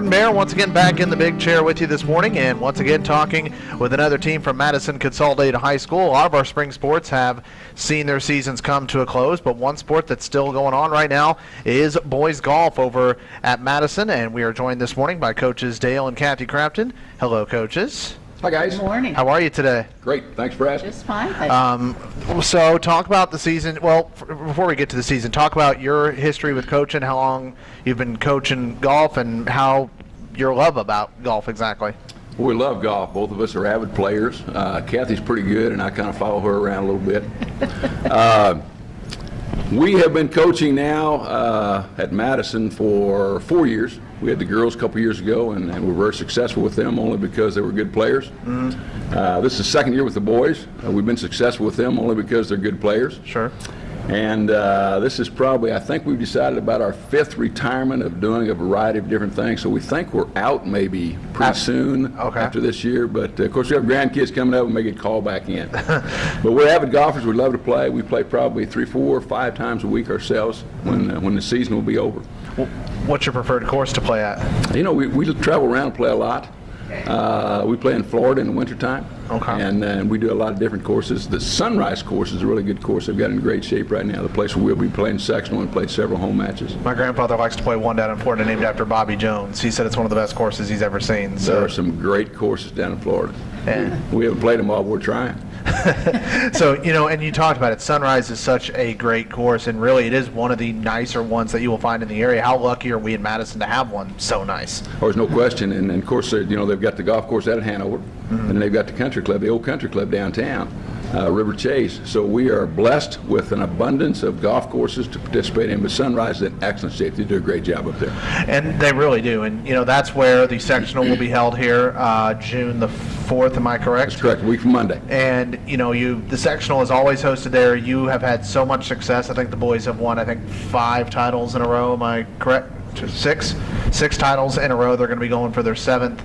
Jordan Bear once again back in the big chair with you this morning, and once again talking with another team from Madison Consolidated High School. A lot of our spring sports have seen their seasons come to a close, but one sport that's still going on right now is boys golf over at Madison, and we are joined this morning by coaches Dale and Kathy Crafton. Hello, coaches. Hi guys. Good morning. How are you today? Great. Thanks for asking. Just fine. Um, so talk about the season. Well, f- before we get to the season, talk about your history with coaching, how long you've been coaching golf, and how your love about golf exactly. We love golf. Both of us are avid players. Uh, Kathy's pretty good, and I kind of follow her around a little bit. uh, we have been coaching now uh, at Madison for four years. We had the girls a couple years ago, and, and we were very successful with them only because they were good players. Uh, this is the second year with the boys. Uh, we've been successful with them only because they're good players. Sure. And uh, this is probably, I think we've decided about our fifth retirement of doing a variety of different things. So we think we're out maybe pretty soon okay. after this year. But uh, of course, we have grandkids coming up and may get called back in. but we're avid golfers. We love to play. We play probably three, four, five times a week ourselves when, uh, when the season will be over. Wh- What's your preferred course to play at? You know, we, we travel around and play a lot. Uh, we play in Florida in the wintertime. Okay. And, uh, and we do a lot of different courses. The Sunrise course is a really good course. They've got in great shape right now. The place where we'll be playing sectional and play several home matches. My grandfather likes to play one down in Florida named after Bobby Jones. He said it's one of the best courses he's ever seen. There are some great courses down in Florida. and, We haven't played them all, we're trying. so you know, and you talked about it. Sunrise is such a great course, and really, it is one of the nicer ones that you will find in the area. How lucky are we in Madison to have one so nice? There's no question. And, and of course, uh, you know, they've got the golf course out at Hanover, and then they've got the country club, the old country club downtown, uh, River Chase. So we are blessed with an abundance of golf courses to participate in. But Sunrise is in excellent shape. They do a great job up there. And they really do. And you know, that's where the sectional will be held here, uh, June the fourth. Am I correct? That's correct. Week from Monday. And you know, you the sectional is always hosted there. You have had so much success. I think the boys have won. I think five titles in a row. Am I correct? Six, six titles in a row. They're going to be going for their seventh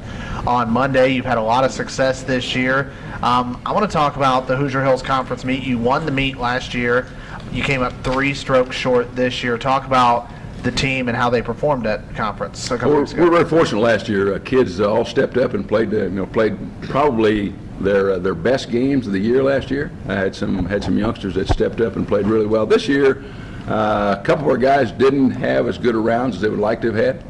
on Monday. You've had a lot of success this year. Um, I want to talk about the Hoosier Hills Conference meet. You won the meet last year. You came up three strokes short this year. Talk about the team and how they performed at conference couple We're, we're very fortunate last year. Uh, kids uh, all stepped up and played, uh, you know, played probably their uh, their best games of the year last year. I had some had some youngsters that stepped up and played really well. This year, uh, a couple of our guys didn't have as good a rounds as they would like to have had.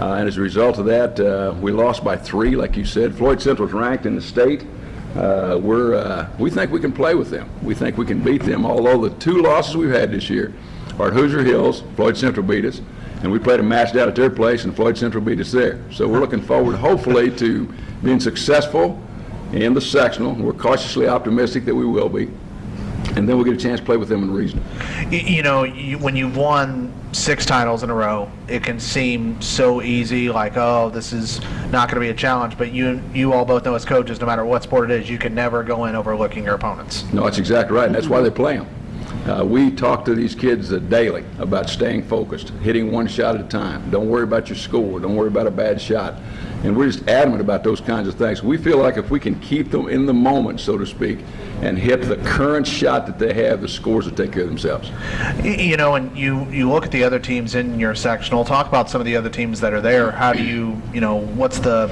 Uh, and as a result of that, uh, we lost by three, like you said. Floyd Central's ranked in the state. Uh, we're, uh, we think we can play with them. We think we can beat them, although the two losses we've had this year are at Hoosier Hills, Floyd Central beat us, and we played a match down at their place, and Floyd Central beat us there. So we're looking forward, hopefully, to being successful in the sectional. We're cautiously optimistic that we will be. And then we'll get a chance to play with them in reason. You, you know, you, when you've won six titles in a row, it can seem so easy, like, oh, this is not going to be a challenge. But you, you all both know as coaches, no matter what sport it is, you can never go in overlooking your opponents. No, that's exactly right, and that's why they play them. Uh, we talk to these kids uh, daily about staying focused, hitting one shot at a time. Don't worry about your score. Don't worry about a bad shot. And we're just adamant about those kinds of things. We feel like if we can keep them in the moment, so to speak, and hit the current shot that they have, the scores will take care of themselves. You know, and you, you look at the other teams in your sectional. Talk about some of the other teams that are there. How do you, you know, what's the,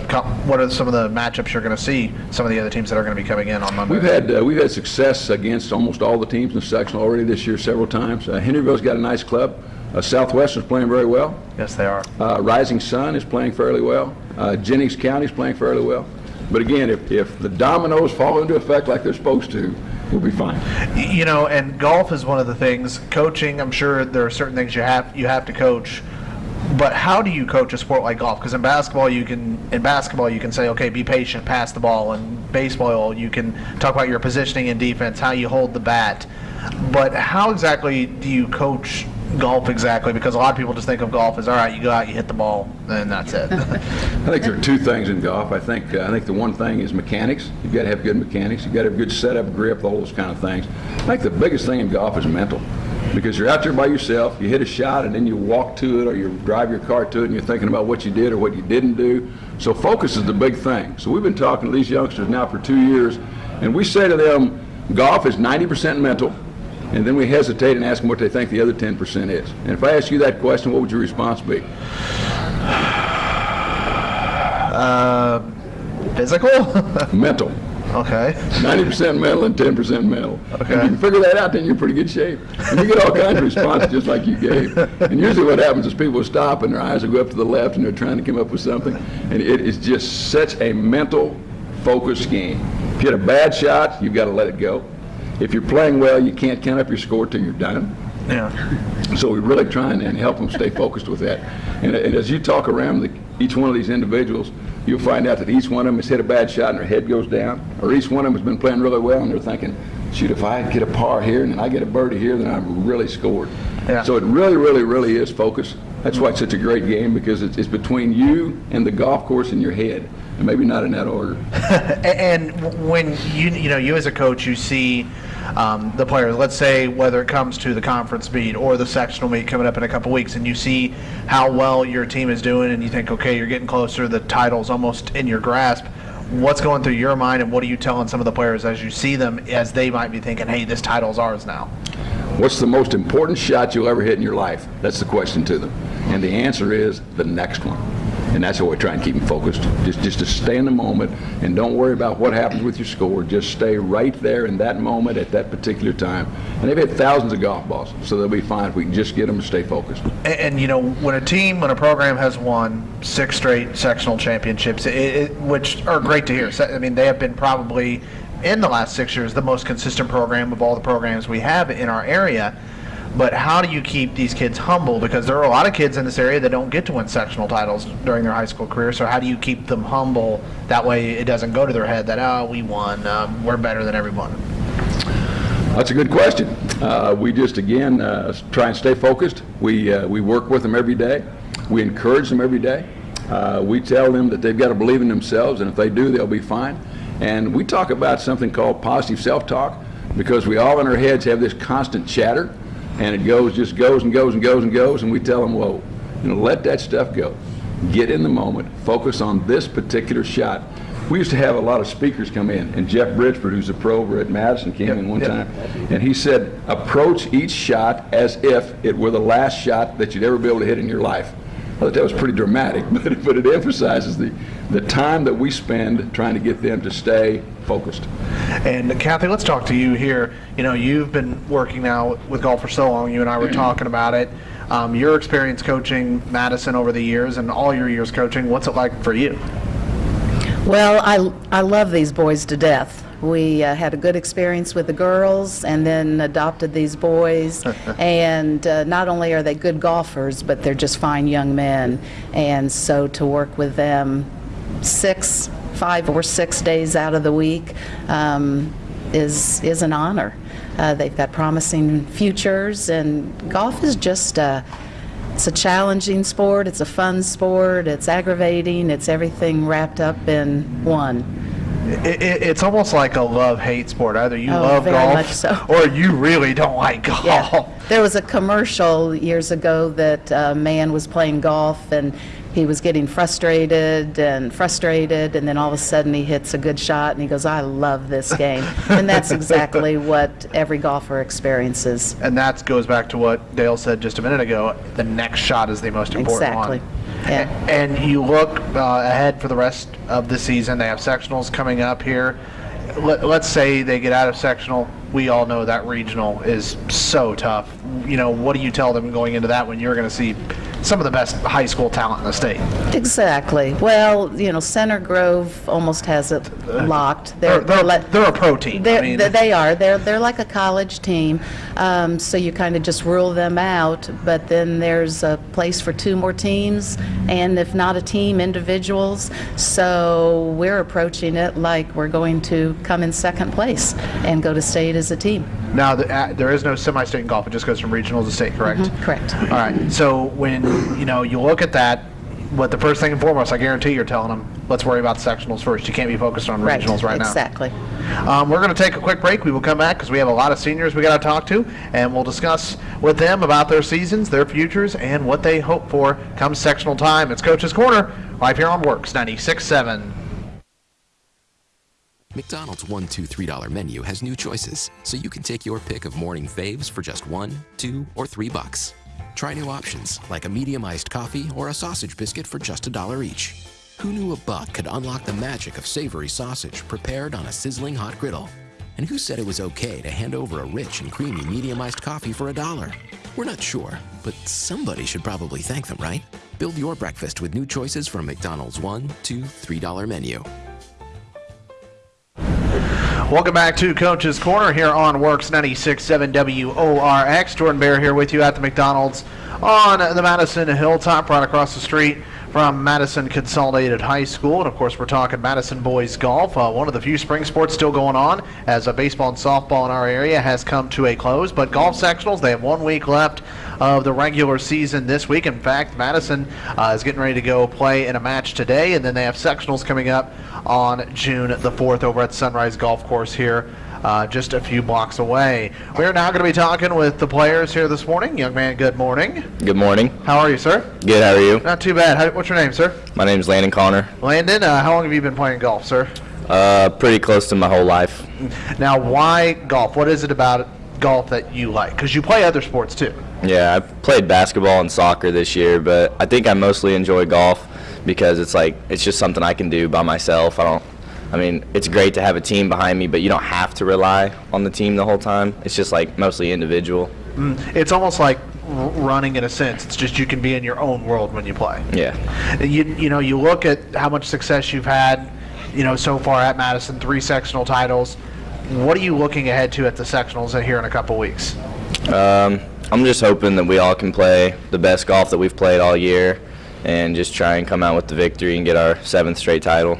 what are some of the matchups you're going to see? Some of the other teams that are going to be coming in on Monday. We've had uh, we've had success against almost all the teams in the section already this year several times. Uh, Henryville's got a nice club. Uh, Southwestern's playing very well. yes, they are. Uh, Rising Sun is playing fairly well. Uh, Jennings County is playing fairly well. But again, if, if the dominoes fall into effect like they're supposed to, we'll be fine. You know, and golf is one of the things. Coaching, I'm sure there are certain things you have you have to coach. But how do you coach a sport like golf? Because in basketball, you can in basketball you can say, okay, be patient, pass the ball. And baseball, you can talk about your positioning and defense, how you hold the bat. But how exactly do you coach golf exactly? Because a lot of people just think of golf as all right, you go out, you hit the ball, and that's it. I think there are two things in golf. I think uh, I think the one thing is mechanics. You've got to have good mechanics. You've got to have good setup, grip, all those kind of things. I think the biggest thing in golf is mental. Because you're out there by yourself, you hit a shot, and then you walk to it, or you drive your car to it, and you're thinking about what you did or what you didn't do. So focus is the big thing. So we've been talking to these youngsters now for two years, and we say to them, golf is 90% mental, and then we hesitate and ask them what they think the other 10% is. And if I ask you that question, what would your response be? Uh, physical? Mental. okay. 90% mental and 10% mental. Okay. If you can figure that out, then you're in pretty good shape. And you get all kinds of responses just like you gave. And usually what happens is people stop and their eyes will go up to the left and they're trying to come up with something. And it is just such a mental focused game. If you hit a bad shot, you've got to let it go. If you're playing well, you can't count up your score till you're done. Yeah. So we're really try and, and help them stay focused with that. And, and as you talk around the, each one of these individuals, you'll find out that each one of them has hit a bad shot and their head goes down, or each one of them has been playing really well and they're thinking, shoot, if I get a par here and then I get a birdie here, then I've really scored. Yeah. So it really, really, really is focus. That's why it's such a great game because it's, it's between you and the golf course in your head, and maybe not in that order. And when you you know you as a coach, you see um, the players. Let's say whether it comes to the conference meet or the sectional meet coming up in a couple weeks, and you see how well your team is doing, and you think, okay, you're getting closer. The title's almost in your grasp. What's going through your mind, and what are you telling some of the players as you see them, as they might be thinking, hey, this title's ours now? What's the most important shot you'll ever hit in your life? That's the question to them. And the answer is the next one. And that's how we try and keep them focused. Just, just to stay in the moment and don't worry about what happens with your score. Just stay right there in that moment at that particular time. And they've hit thousands of golf balls, so they'll be fine if we can just get them to stay focused. And, and you know, when a team, when a program has won six straight sectional championships, it, it, which are great to hear. I mean, they have been probably in the last six years the most consistent program of all the programs we have in our area. But how do you keep these kids humble? Because there are a lot of kids in this area that don't get to win sectional titles during their high school career. So how do you keep them humble? That way, it doesn't go to their head that oh, we won, um, we're better than everyone. That's a good question. Uh, we just, again, uh, try and stay focused. We, uh, we work with them every day. We encourage them every day. Uh, we tell them that they've got to believe in themselves, and if they do, they'll be fine. And we talk about something called positive self-talk because we all in our heads have this constant chatter, and it goes, just goes and goes and goes and goes, and we tell them, whoa, you know, let that stuff go. Get in the moment. Focus on this particular shot. We used to have a lot of speakers come in, and Jeff Bridgeford, who's a pro over at Madison, came Yep, in one yep. time, and he said, approach each shot as if it were the last shot that you'd ever be able to hit in your life. I thought that was pretty dramatic, but, but it emphasizes the, the time that we spend trying to get them to stay focused. And Kathy, let's talk to you here. You know, you've been working now with golf for so long. You and I were talking about it. Um, your experience coaching Madison over the years and all your years coaching, what's it like for you? Well, I, I love these boys to death. We uh, had a good experience with the girls and then adopted these boys. and uh, not only are they good golfers, but they're just fine young men. And so to work with them six, five or six days out of the week um, is, is an honor. Uh, they've got promising futures, and golf is just a, it's a challenging sport, it's a fun sport, it's aggravating, it's everything wrapped up in one. It, it, it's almost like a love-hate sport. Either you Oh, love golf so. or you really don't like golf. Yeah. There was a commercial years ago that a man was playing golf and he was getting frustrated and frustrated, and then all of a sudden he hits a good shot and he goes, I love this game. and that's exactly what every golfer experiences. And that goes back to what Dale said just a minute ago. The next shot is the most important Exactly. one. Yeah. And you look uh, ahead for the rest of the season. They have sectionals coming up here. Let, let's say they get out of sectional. We all know that regional is so tough. You know, what do you tell them going into that when you're going to see some of the best high school talent in the state? Exactly. Well, you know, Center Grove almost has it locked. They're, they're, let- they're a pro team. They're, mean, they are. They're, they're like a college team. Um, so you kind of just rule them out. But then there's a place for two more teams, and if not a team, individuals. So we're approaching it like we're going to come in second place and go to state as a team. now, the, uh, there is no semi-state in golf. It just goes from regional to state, correct? Correct. All right. So when you know you look at that, but the first thing and foremost, I guarantee you're telling them, let's worry about the sectionals first. You can't be focused on regionals right now. Exactly. Um, we're going to take a quick break. We will come back because we have a lot of seniors we got to talk to, and we'll discuss with them about their seasons, their futures, and what they hope for come sectional time. It's Coach's Corner, live here on Works 96.7. McDonald's one, two, three dollar menu has new choices, so you can take your pick of morning faves for just one, two, or three bucks. Try new options like a medium iced coffee or a sausage biscuit for just a dollar each. Who knew a buck could unlock the magic of savory sausage prepared on a sizzling hot griddle? And who said it was okay to hand over a rich and creamy medium iced coffee for a dollar? We're not sure, but somebody should probably thank them, right? Build your breakfast with new choices from McDonald's $1, $2, $3 menu. Welcome back to Coach's Corner here on Works 96.7 WORX. Jordan Bear here with you at the McDonald's on the Madison Hilltop, right across the street from Madison Consolidated High School. And of course, we're talking Madison Boys Golf, uh, one of the few spring sports still going on, as a baseball and softball in our area has come to a close. But golf sectionals, they have one week left of the regular season this week. In fact, Madison uh, is getting ready to go play in a match today, and then they have sectionals coming up on June the 4th over at Sunrise Golf Course here. Uh, just a few blocks away. We're now going to be talking with the players here this morning. Young man, good morning. Good morning. How are you, sir? Good, how are you? Not too bad. How, what's your name, sir? My name is Landon Connor. Landon, uh, how long have you been playing golf, sir? Uh, pretty close to my whole life. Now, why golf? What is it about golf that you like? Because you play other sports too. Yeah, I played basketball and soccer this year, but I think I mostly enjoy golf because it's like it's just something I can do by myself. I don't I mean, it's great to have a team behind me, but you don't have to rely on the team the whole time. It's just like mostly individual. It's almost like running in a sense. It's just you can be in your own world when you play. Yeah. You, you know, you look at how much success you've had, you know, so far at Madison, three sectional titles. What are you looking ahead to at the sectionals here in a couple weeks? Um, I'm just hoping that we all can play the best golf that we've played all year and just try and come out with the victory and get our seventh straight title.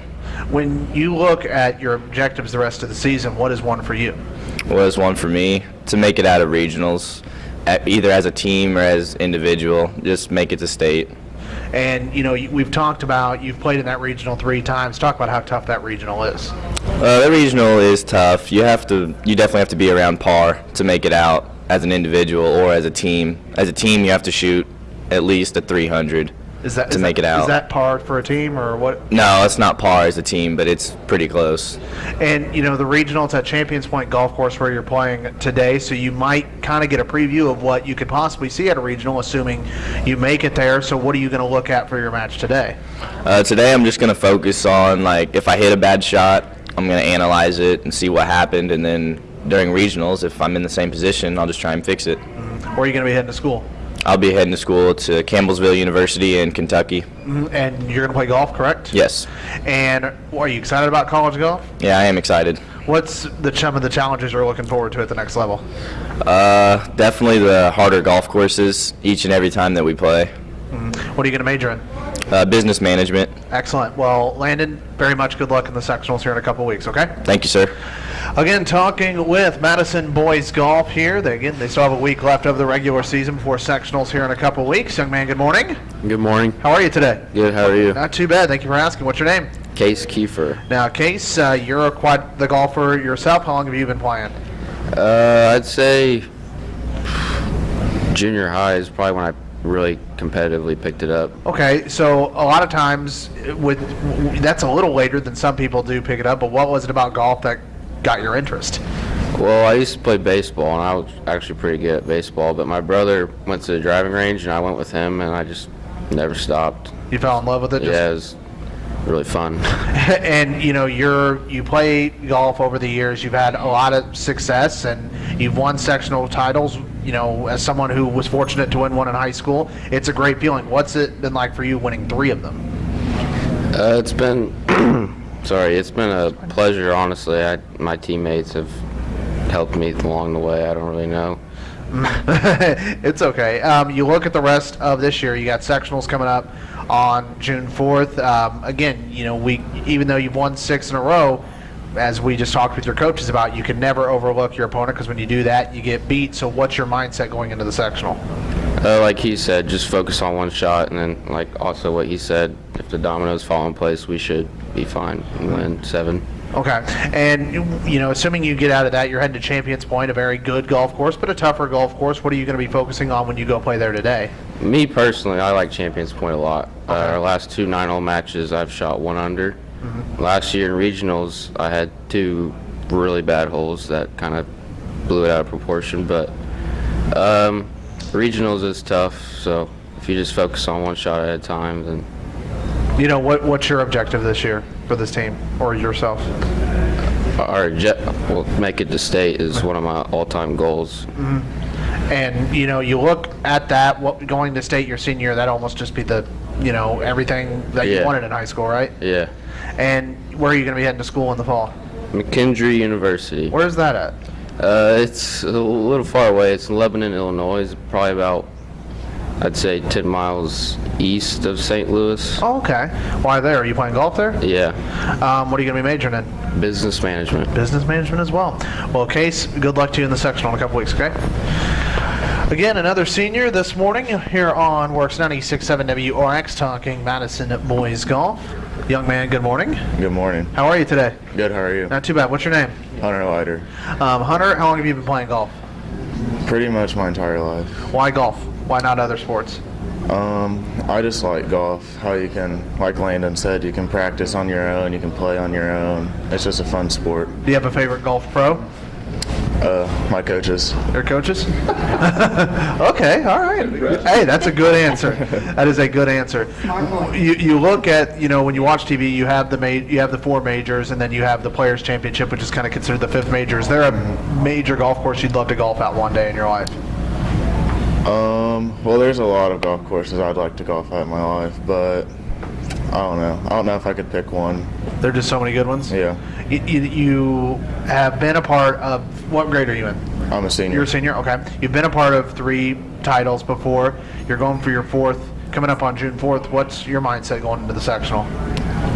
When you look at your objectives the rest of the season, what is one for you? What is one for me to make it out of regionals, either as a team or as individual. Just make it to state. And you know, we've talked about you've played in that regional three times. Talk about how tough that regional is. Uh, the regional is tough. You have to, you definitely have to be around par to make it out as an individual or as a team. As a team, you have to shoot at least a 300 Is that to is make that- it out. Is that par for a team or what? no, it's not par as a team, but it's pretty close. And you know, the regional it's at Champions Point Golf Course where you're playing today, so you might kind of get a preview of what you could possibly see at a regional, assuming you make it there. So, what are you going to look at for your match today? Uh, today, I'm just gonna focus on like if I hit a bad shot, I'm gonna analyze it and see what happened, and then during regionals, if I'm in the same position, I'll just try and fix it. Where are you going to be heading to school? I'll be heading to school to Campbellsville University in Kentucky. Mhm, And you're going to play golf, correct? Yes. And are you excited about college golf? Yeah, I am excited. What's the some of the challenges you're looking forward to at the next level? Uh, definitely the harder golf courses each and every time that we play. What are you going to major in? Uh, business management. Excellent. Well, Landon, very much good luck in the sectionals here in a couple weeks, okay? Thank you, sir. Again, talking with Madison Boys Golf here. They, again, they still have a week left of the regular season before sectionals here in a couple weeks. Young man, good morning. Good morning. How are you today? Good. How are you? Not too bad. Thank you for asking. What's your name? Case Kiefer. Now, Case, uh, you're a quad the golfer yourself. How long have you been playing? Uh, I'd say junior high is probably when I really competitively picked it up. Okay, so a lot of times with that's a little later than some people do pick it up. But what was it about golf that got your interest? Well, I used to play baseball, and I was actually pretty good at baseball. But my brother went to the driving range, and I went with him, and I just never stopped. You fell in love with it. just- Yeah, it was really fun. and you know you're you play golf over the years you've had a lot of success and you've won sectional titles you know as someone who was fortunate to win one in high school it's a great feeling what's it been like for you winning three of them Uh, it's been, sorry, it's been a pleasure. Honestly, I, my teammates have helped me along the way. I don't really know. it's okay um, you look at the rest of this year you got sectionals coming up on june 4th um, again you know we even though you've won six in a row as we just talked with your coaches about you can never overlook your opponent because when you do that you get beat so what's your mindset going into the sectional Uh, like he said, just focus on one shot, and then like also what he said, if the dominoes fall in place, we should be fine and win seven. Okay, and you- know, assuming you get out of that, you're heading to Champions Point, a very good golf course, but a tougher golf course. What are you going to be focusing on when you go play there today? Me personally, I like Champions Point a lot. Uh, our last two nine-hole matches, I've shot one under. Last year in regionals, I had two really bad holes that kind of blew it out of proportion. But um, regionals is tough, so if you just focus on one shot at a time, then You know, what, what's your objective this year for this team or yourself? Our well, make it to state is one of my all-time goals. Mm-hmm. And, you know, you look at that, what, going to state your senior, year, that almost just be the, you know, everything that you wanted in high school, right? Yeah. And where are you going to be heading to school in the fall? McKendree University. Where's that at? Uh, it's a little far away. It's in Lebanon, Illinois. It's probably about, I'd say, 10 miles east of St. Louis. Oh, okay. Why there? Are you playing golf there? Yeah, Um, what are you going to be majoring in? business management. Business management as well. Well, Case, good luck to you in the sectional in a couple weeks, okay? Again, another senior this morning here on Works 96.7 WRX talking Madison Boys Golf. Young man, good morning. Good morning. How are you today? Good, how are you? Not too bad. What's your name? Hunter Leiter. Um, Hunter, how long have you been playing golf? Pretty much my entire life. Why golf? Why not other sports? Um, I just like golf. How you can, like Landon said, you can practice on your own, you can play on your own. It's just a fun sport. Do you have a favorite golf pro? Uh, my coaches. Your coaches? okay, all right. Hey, that's a good answer. That is a good answer. You, you look at you know when you watch TV, you have the ma- you have the four majors, and then you have the Players Championship, which is kind of considered the fifth major. Is there a major golf course you'd love to golf at one day in your life? Um, well, there's a lot of golf courses I'd like to golf at in my life, but I don't know. I don't know if I could pick one. There are just so many good ones. Yeah, You, you, you have been a part of what grade are you in? I'm a senior. You're a senior. Okay. You've been a part of three titles before. You're going for your fourth. Coming up on June 4th. What's your mindset going into the sectional?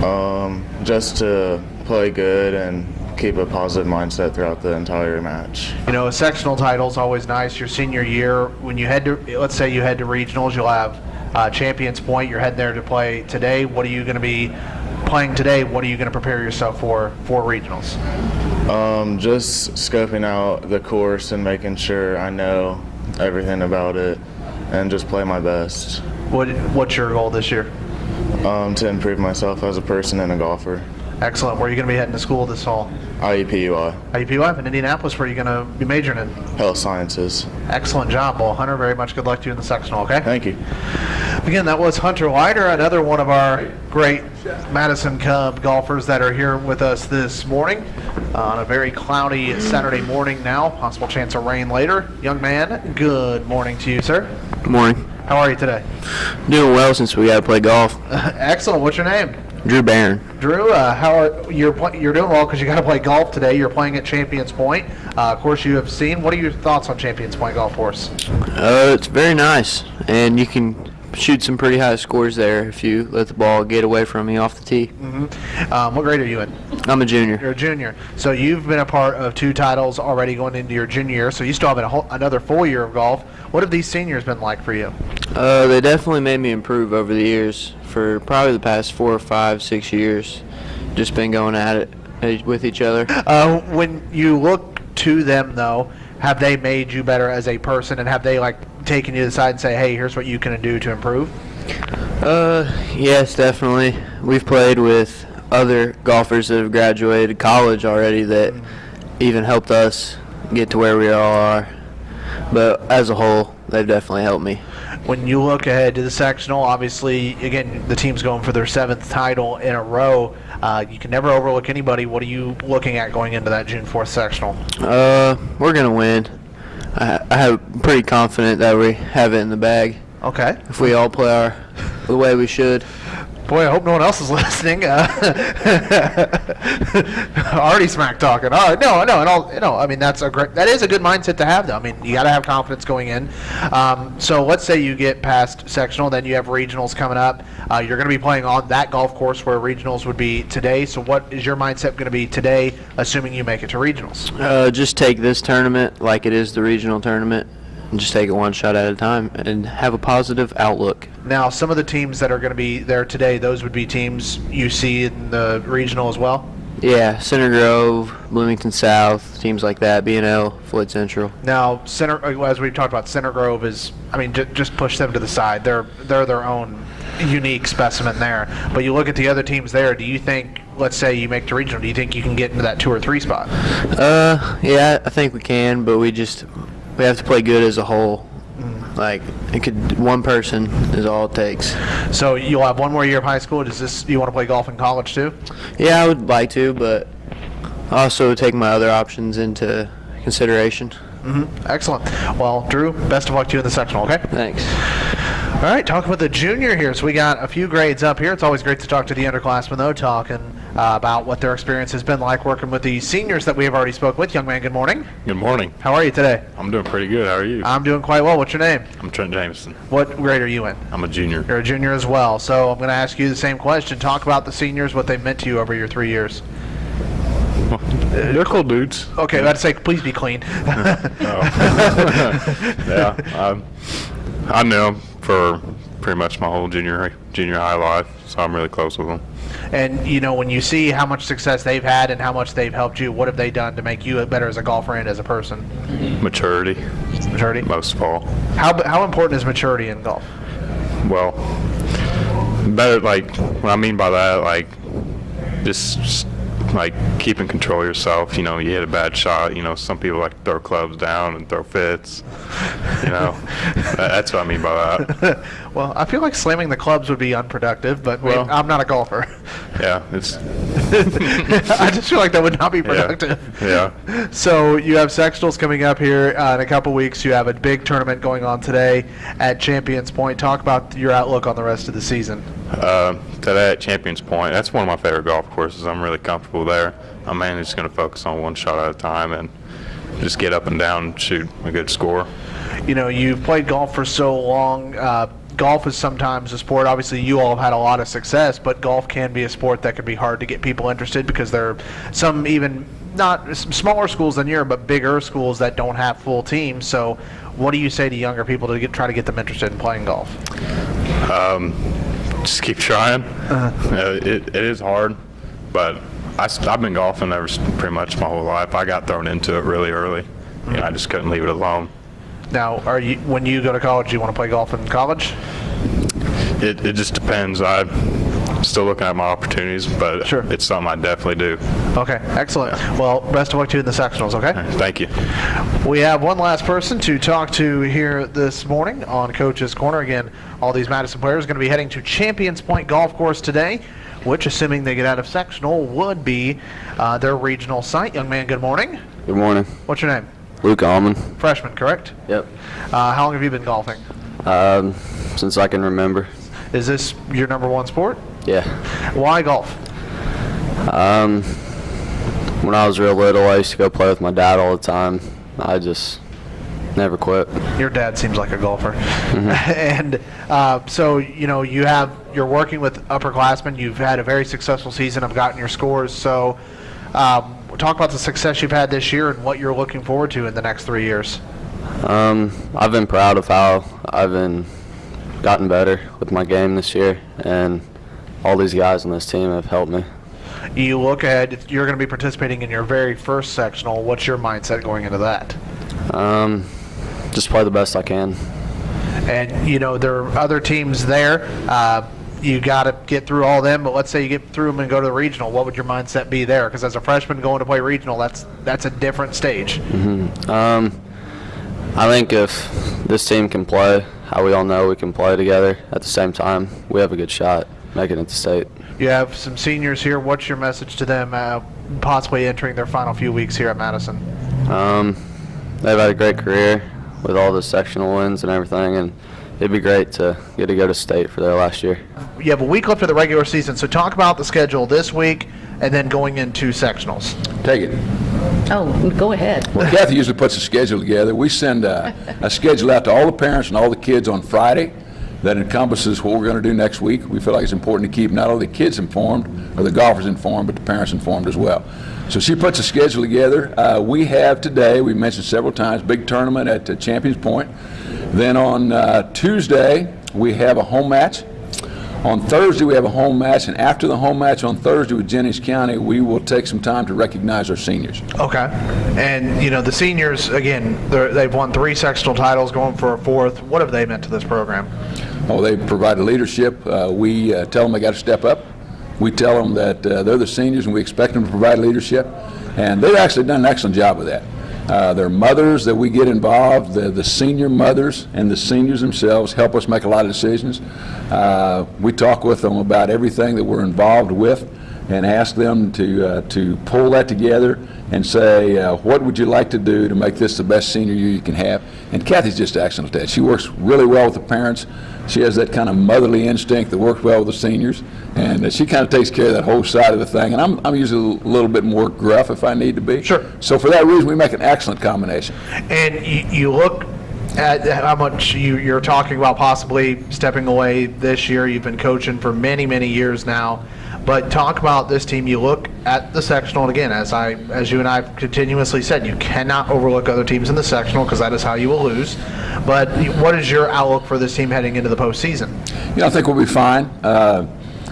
Um, just to play good and keep a positive mindset throughout the entire match. You know, a sectional title is always nice. Your senior year, when you head to, let's say you head to regionals, you'll have uh, Champions Point. You're heading there to play today. What are you going to be playing today? What are you going to prepare yourself for for regionals? Um, just scoping out the course and making sure I know everything about it and just play my best What What's your goal this year? um, to improve myself as a person and a golfer. Excellent. Where are you going to be heading to school this fall? IEPUI, IUPUI in Indianapolis. Where are you going to be majoring in? Health Sciences. Excellent job. Well, Hunter, very much good luck to you in the sectional. Okay. Thank you. Again, that was Hunter Leiter, another one of our great Madison Cub golfers that are here with us this morning uh, on a very cloudy Saturday morning now. Possible chance of rain later. Young man, good morning to you, sir. Good morning. How are you today? Doing well since we got to play golf. Excellent. What's your name? Drew Barron. Drew, uh, how are you're you're doing well because you got to play golf today. You're playing at Champions Point. Uh, of course, you have seen. What are your thoughts on Champions Point golf course? Uh, it's very nice, and you can shoot some pretty high scores there if you let the ball get away from you off the tee. Um, what grade are you in? I'm a junior. You're a junior. So you've been a part of two titles already going into your junior year. So you still have a whole, another full year of golf. What have these seniors been like for you? Uh, they definitely made me improve over the years. For probably the past four or five, six years, just been going at it uh, with each other. Uh, when you look to them, though, have they made you better as a person, and have they like taken you to the side and say, "Hey, here's what you can do to improve"? Uh, yes, definitely. We've played with other golfers that have graduated college already that even helped us get to where we all are. But as a whole, they've definitely helped me. When you look ahead to the sectional, obviously, again, the team's going for their seventh title in a row. Uh, you can never overlook anybody. What are you looking at going into that June 4th sectional? Uh, we're gonna win. I, I have pretty confident that we have it in the bag Okay. if we all play our the way we should. Boy, I hope no one else is listening. Uh, already smack talking. All right, no, no, and all, you know, I mean, that's a great, that is a good mindset to have, though. I mean, you got to have confidence going in. Um, so let's say you get past sectional, then you have regionals coming up. Uh, you're going to be playing on that golf course where regionals would be today. So what is your mindset going to be today, assuming you make it to regionals? Uh, just take this tournament like it is the regional tournament, and just take it one shot at a time, and have a positive outlook. Now, some of the teams that are going to be there today, those would be teams you see in the regional as well. Yeah, Center Grove, Bloomington South, teams like that, B&L, Floyd Central. Now, Center, uh, as we've talked about, Center Grove is, I mean, j- just push them to the side. They're they're their own unique specimen there. But you look at the other teams there. Do you think, let's say you make the regional, do you think you can get into that two or three spot? Uh, yeah, I think we can, but we just we have to play good as a whole. Mm. Like it could one person is all it takes. So you'll have one more year of high school. Does this you want to play golf in college too? Yeah, I would like to, but I also take my other options into consideration. Mm-hmm. Excellent. Well, Drew, best of luck to you in the sectional. Okay. Thanks. All right, talking with the junior here. So we got a few grades up here. It's always great to talk to the underclassmen, though, talking uh, about what their experience has been like working with the seniors that we have already spoke with. Young man, good morning. Good morning. How are you today? I'm doing pretty good. How are you? I'm doing quite well. What's your name? I'm Trent Jameson. What grade are you in? I'm a junior. You're a junior as well. So I'm going to ask you the same question. Talk about the seniors, what they meant to you over your three years. They're cool dudes. Okay, about to say, please be clean. yeah. Um, I knew them for pretty much my whole junior junior high life, so I'm really close with them. and you know, when you see how much success they've had and how much they've helped you, what have they done to make you better as a golfer and as a person? Maturity, Maturity. most of all. How how important is maturity in golf? Well, better like what I mean by that, like just, just like keeping control of yourself. You know, you hit a bad shot. You know, some people like to throw clubs down and throw fits. You know, that's what I mean by that. Well, I feel like slamming the clubs would be unproductive, but maybe- Well- I'm not a golfer. Yeah, it's I just feel like that would not be yeah, productive. yeah. So you have sectionals coming up here uh, in a couple weeks. You have a big tournament going on today at Champions Point. Talk about your outlook on the rest of the season. Uh, today at Champions Point, that's one of my favorite golf courses. I'm really comfortable there. I'm mainly just going to focus on one shot at a time and just get up and down and shoot a good score. You know, you've played golf for so long. Uh, golf is sometimes a sport. Obviously, you all have had a lot of success, but golf can be a sport that can be hard to get people interested because there are some even not smaller schools than your, but bigger schools that don't have full teams. So, what do you say to younger people to get, try to get them interested in playing golf? Just keep trying. Uh, it, it is hard, but I, have been golfing ever pretty much my whole life. I got thrown into it really early. You know, I just couldn't leave it alone. Now, are you when you go to college, you want to play golf in college? It, it just depends. I'm still looking at my opportunities, but Sure. it's something I definitely do. Okay, excellent. Well, best of luck to you in the sectionals. Okay. Thank you. We have one last person to talk to here this morning on Coach's Corner. Again, all these Madison players are going to be heading to Champions Point Golf Course today, which, assuming they get out of sectional, would be uh, their regional site. Young man, good morning. Good morning. What's your name? Luke Allman. Freshman, correct? Yep. Uh, how long have you been golfing? Um, since I can remember. Is this your number one sport? Yeah. Why golf? Um, when I was real little, I used to go play with my dad all the time. I just never quit. Your dad seems like a golfer. and uh, so, you know, you have, you're working with upperclassmen. You've had a very successful season. I've gotten your scores. So, um, talk about the success you've had this year and what you're looking forward to in the next three years. Um, I've been proud of how I've been gotten better with my game this year, and all these guys on this team have helped me. You look ahead, you're going to be participating in your very first sectional. What's your mindset going into that? Um, just play the best I can. And, you know, there are other teams there. Uh, you got to get through all them, but let's say you get through them and go to the regional. What would your mindset be there? Because as a freshman going to play regional, that's that's a different stage. Um, I think if this team can play how we all know we can play together at the same time, we have a good shot making it to state. You have some seniors here. What's your message to them, uh, possibly entering their final few weeks here at Madison? Um, they've had a great career with all the sectional wins and everything, and it'd be great to get to go to state for their last year. You have a week left of the regular season, so talk about the schedule this week and then going into sectionals. Take it. Oh, go ahead. Well, Kathy usually puts a schedule together. We send a, a schedule out to all the parents and all the kids on Friday that encompasses what we're going to do next week. We feel like it's important to keep not only the kids informed or the golfers informed, but the parents informed as well. So she puts a schedule together. Uh, we have today, we mentioned several times, big tournament at uh, Champions Point. Then on uh, Tuesday, we have a home match. On Thursday, we have a home match, and after the home match on Thursday with Jennings County, we will take some time to recognize our seniors. Okay. And, you know, the seniors, again, they've won three sectional titles, going for a fourth. What have they meant to this program? Oh, they provide leadership. Uh, we uh, tell them they got to step up. We tell them that uh, they're the seniors and we expect them to provide leadership. And they've actually done an excellent job with that. Uh, Their mothers that we get involved, the the senior mothers and the seniors themselves help us make a lot of decisions. Uh, We talk with them about everything that we're involved with and ask them to, uh, to pull that together and say, uh, what would you like to do to make this the best senior year you can have? And Kathy's just excellent at that. She works really well with the parents. She has that kind of motherly instinct that works well with the seniors, and uh, she kind of takes care of that whole side of the thing. And I'm, I'm usually a little bit more gruff if I need to be. Sure. So for that reason, we make an excellent combination. And you, you look at how much you, you're talking about possibly stepping away this year. You've been coaching for many, many years now. But talk about this team. You look at the sectional, and again, as I, as you and I have continuously said, you cannot overlook other teams in the sectional because that is how you will lose. But what is your outlook for this team heading into the postseason? You know, I think we'll be fine. Uh,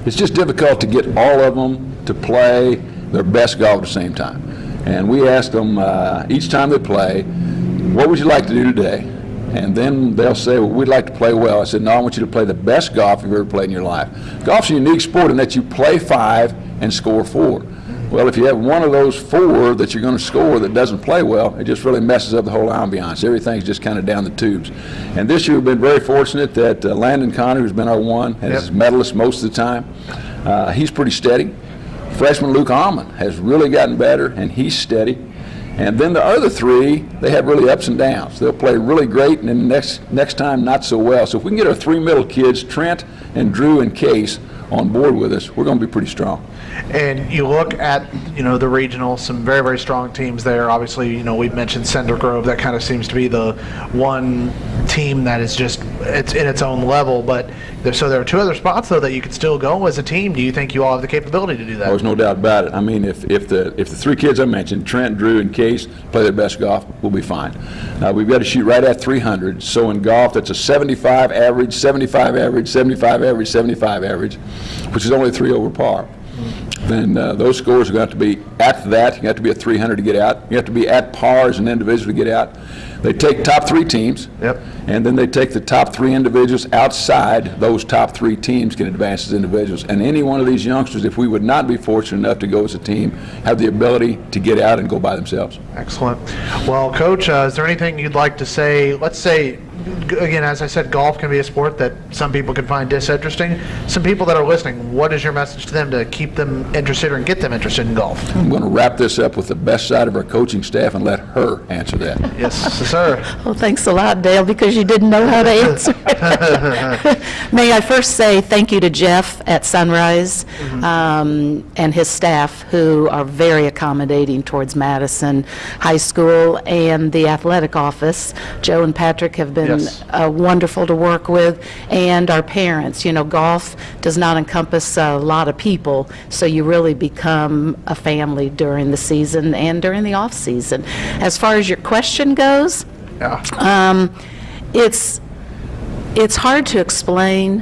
It's just difficult to get all of them to play their best golf at the same time. And we ask them uh, each time they play, what would you like to do today? And then they'll say, well, we'd like to play well. I said, no, I want you to play the best golf you've ever played in your life. Golf's a unique sport in that you play five and score four. Well, if you have one of those four that you're going to score that doesn't play well, it just really messes up the whole ambiance. Everything's just kind of down the tubes. And this year we've been very fortunate that uh, Landon Connor, who's been our one, and is Yep. medalist most of the time, uh, he's pretty steady. Freshman Luke Almond has really gotten better, and he's steady. And then the other three, they have really ups and downs. They'll play really great, and then next next time not so well. So if we can get our three middle kids, Trent and Drew and Case, on board with us, we're going to be pretty strong. And you look at, you know, the regional, some very, very strong teams there. Obviously, you know, we've mentioned Center Grove. That kind of seems to be the one team that is just, it's in its own level. But there, so there are two other spots, though, that you could still go as a team. Do you think you all have the capability to do that? Oh, there's no doubt about it. I mean, if, if the if the three kids I mentioned, Trent, Drew, and Case, play their best golf, we'll be fine. Now we've got to shoot right at 300. So in golf, that's a 75 average, 75 average, 75 average, 75 average, which is only three over par. Then uh, those scores are going to have to be at that. You have to be at 300 to get out. You have to be at par as an individual to get out. They take top three teams. Yep. And then they take the top three individuals outside those top three teams can advance as individuals. And any one of these youngsters, if we would not be fortunate enough to go as a team, have the ability to get out and go by themselves. Excellent. Well, Coach, uh, is there anything you'd like to say? Let's say, again, as I said, golf can be a sport that some people can find disinteresting. Some people that are listening, what is your message to them to keep them interested or get them interested in golf? I'm going to wrap this up with the best side of our coaching staff and let her answer that. Yes, sir. Well, thanks a lot, Dale, because you didn't know how to answer. May I first say thank you to Jeff at Sunrise um, and his staff, who are very accommodating towards Madison High School and the athletic office. Joe and Patrick have been Yes. uh, wonderful to work with, and our parents. You know, golf does not encompass a lot of people, so you really become a family during the season and during the off-season. As far as your question goes, Yeah. um, it's, it's hard to explain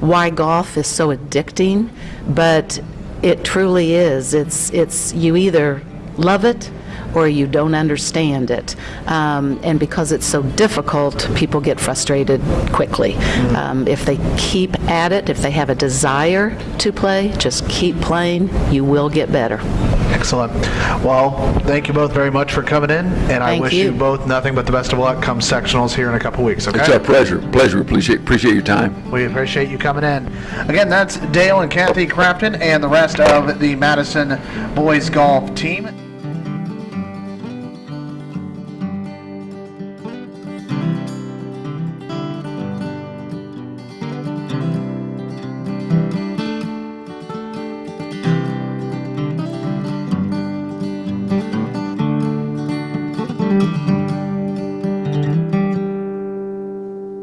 why golf is so addicting, but it truly is. It's, it's, you either love it or you don't understand it. Um, and because it's so difficult, people get frustrated quickly. Um, if they keep at it, if they have a desire to play, just keep playing, you will get better. Excellent. Well, thank you both very much for coming in, and I wish you. you. both nothing but the best of luck come sectionals here in a couple weeks, okay? It's our pleasure. Pleasure. Appreciate, appreciate your time. We appreciate you coming in. Again, that's Dale and Kathy Crafton and the rest of the Madison boys golf team.